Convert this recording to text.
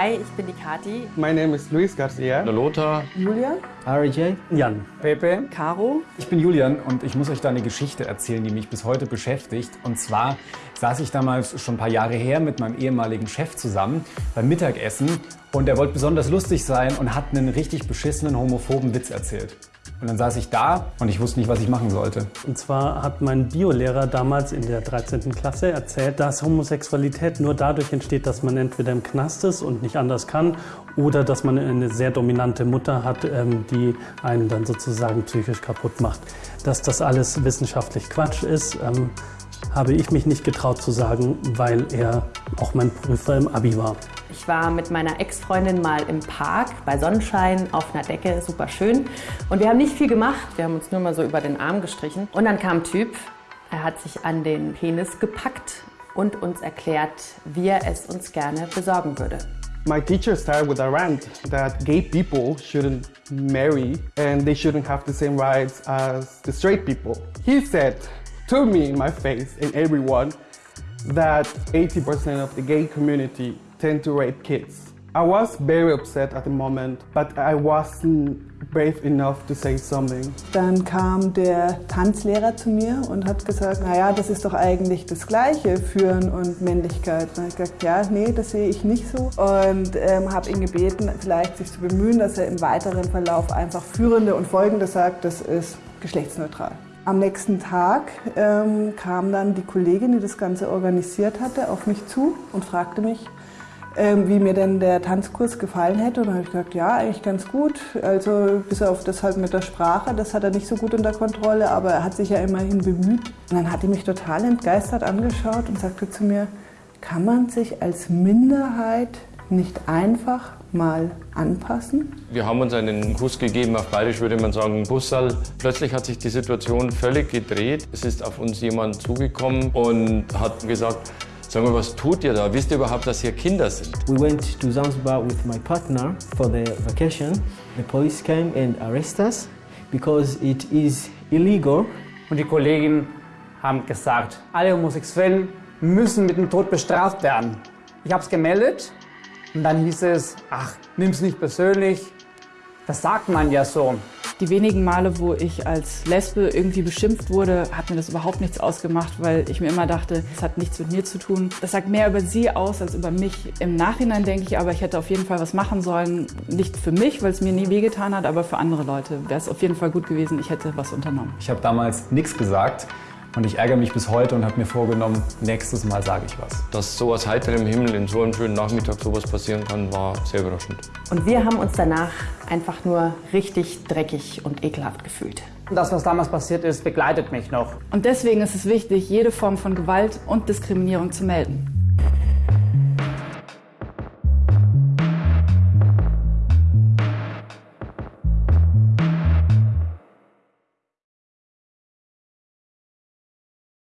Hi, ich bin die Kati. My name is Luis Garcia. Lothar. Julia. RJ. Jan. Pepe. Caro. Ich bin Julian und ich muss euch da eine Geschichte erzählen, die mich bis heute beschäftigt. Und zwar saß ich damals schon ein paar Jahre her mit meinem ehemaligen Chef zusammen beim Mittagessen und er wollte besonders lustig sein und hat einen richtig beschissenen homophoben Witz erzählt. Und dann saß ich da und ich wusste nicht, was ich machen sollte. Und zwar hat mein Biolehrer damals in der 13. Klasse erzählt, dass Homosexualität nur dadurch entsteht, dass man entweder im Knast ist und nicht anders kann oder dass man eine sehr dominante Mutter hat, ähm, die einen dann sozusagen psychisch kaputt macht. Dass das alles wissenschaftlich Quatsch ist, ähm, habe ich mich nicht getraut zu sagen, weil er auch mein Prüfer im Abi war. Ich war mit meiner Ex-Freundin mal im Park bei Sonnenschein auf einer Decke, super schön. Und wir haben nicht viel gemacht, wir haben uns nur mal so über den Arm gestrichen. Und dann kam ein Typ, er hat sich an den Penis gepackt und uns erklärt, wie er es uns gerne besorgen würde. My teacher started with a rant that gay people shouldn't marry and they shouldn't have the same rights as the straight people. He said to me in my face and everyone that 80% of the gay community tend to rape kids. I was very upset at the moment, but I wasn't brave enough to say something. Dann kam der Tanzlehrer zu mir und hat gesagt, naja, das ist doch eigentlich das Gleiche, Führen und Männlichkeit. Und ich gesagt, ja, nee, das sehe ich nicht so. Und ähm, habe ihn gebeten, vielleicht sich zu bemühen, dass er im weiteren Verlauf einfach Führende und Folgende sagt, das ist geschlechtsneutral. Am nächsten Tag ähm, kam dann die Kollegin, die das Ganze organisiert hatte, auf mich zu und fragte mich, ähm, wie mir denn der Tanzkurs gefallen hätte. Und dann habe ich gesagt, ja, eigentlich ganz gut. Also bis auf das halt mit der Sprache, das hat er nicht so gut unter Kontrolle, aber er hat sich ja immerhin bemüht. Und dann hat die mich total entgeistert angeschaut und sagte zu mir, kann man sich als Minderheit nicht einfach mal anpassen? Wir haben uns einen Kuss gegeben, auf Bayerisch würde man sagen Bussal. Plötzlich hat sich die Situation völlig gedreht. Es ist auf uns jemand zugekommen und hat gesagt, Sag mal, was tut ihr da? Wisst ihr überhaupt, dass hier Kinder sind? We went to Zanzibar with my partner for the vacation. The police came and arrested us because it is illegal. Und die Kollegen haben gesagt, alle Homosexuellen müssen mit dem Tod bestraft werden. Ich habe es gemeldet und dann hieß es, ach, nimm's nicht persönlich. Das sagt man ja so. Die wenigen Male, wo ich als Lesbe irgendwie beschimpft wurde, hat mir das überhaupt nichts ausgemacht, weil ich mir immer dachte, es hat nichts mit mir zu tun. Das sagt mehr über sie aus als über mich. Im Nachhinein denke ich aber, ich hätte auf jeden Fall was machen sollen. Nicht für mich, weil es mir nie wehgetan hat, aber für andere Leute wäre es auf jeden Fall gut gewesen, ich hätte was unternommen. Ich habe damals nichts gesagt und ich ärgere mich bis heute und habe mir vorgenommen, nächstes Mal sage ich was. Dass so aus heiterem Himmel in so einem schönen Nachmittag sowas passieren kann, war sehr überraschend. Und wir haben uns danach einfach nur richtig dreckig und ekelhaft gefühlt. Das, was damals passiert ist, begleitet mich noch. Und deswegen ist es wichtig, jede Form von Gewalt und Diskriminierung zu melden.